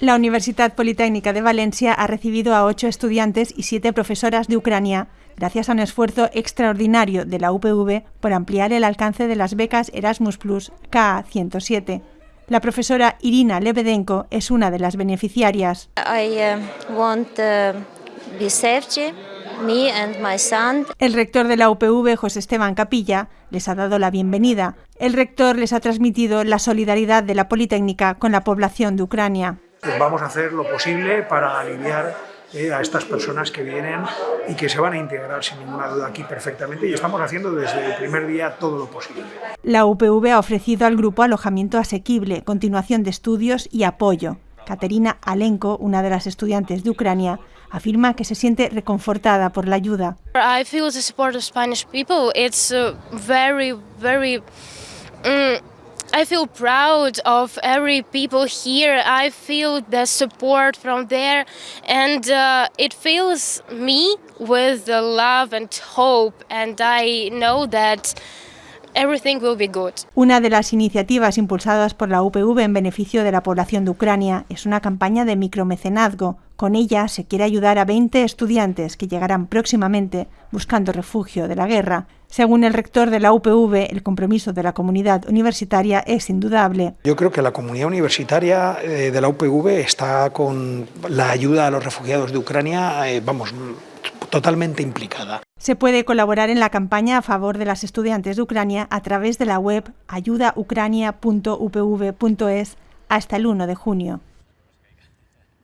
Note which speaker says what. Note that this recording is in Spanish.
Speaker 1: La Universidad Politécnica de Valencia ha recibido a ocho estudiantes y siete profesoras de Ucrania, gracias a un esfuerzo extraordinario de la UPV por ampliar el alcance de las becas Erasmus Plus KA 107. La profesora Irina Lebedenko es una de las beneficiarias. El rector de la UPV, José Esteban Capilla, les ha dado la bienvenida. El rector les ha transmitido la solidaridad de la Politécnica con la población de Ucrania.
Speaker 2: Vamos a hacer lo posible para aliviar eh, a estas personas que vienen y que se van a integrar sin ninguna duda aquí perfectamente y estamos haciendo desde el primer día todo lo posible.
Speaker 1: La UPV ha ofrecido al grupo alojamiento asequible, continuación de estudios y apoyo. Caterina Alenko, una de las estudiantes de Ucrania, afirma que se siente reconfortada por la ayuda.
Speaker 3: I feel the support of Spanish people. It's uh, very, very. Mm, I feel proud of every people here. I feel the support from there, and uh, it fills me with the love and hope. And I know that everything will be good.
Speaker 1: Una de las iniciativas impulsadas por la UPV en beneficio de la población de Ucrania es una campaña de micromecenazgo. Con ella se quiere ayudar a 20 estudiantes que llegarán próximamente buscando refugio de la guerra. Según el rector de la UPV, el compromiso de la comunidad universitaria es indudable.
Speaker 2: Yo creo que la comunidad universitaria eh, de la UPV está con la ayuda a los refugiados de Ucrania, eh, vamos, totalmente implicada.
Speaker 1: Se puede colaborar en la campaña a favor de las estudiantes de Ucrania a través de la web ayudaucrania.upv.es hasta el 1 de junio.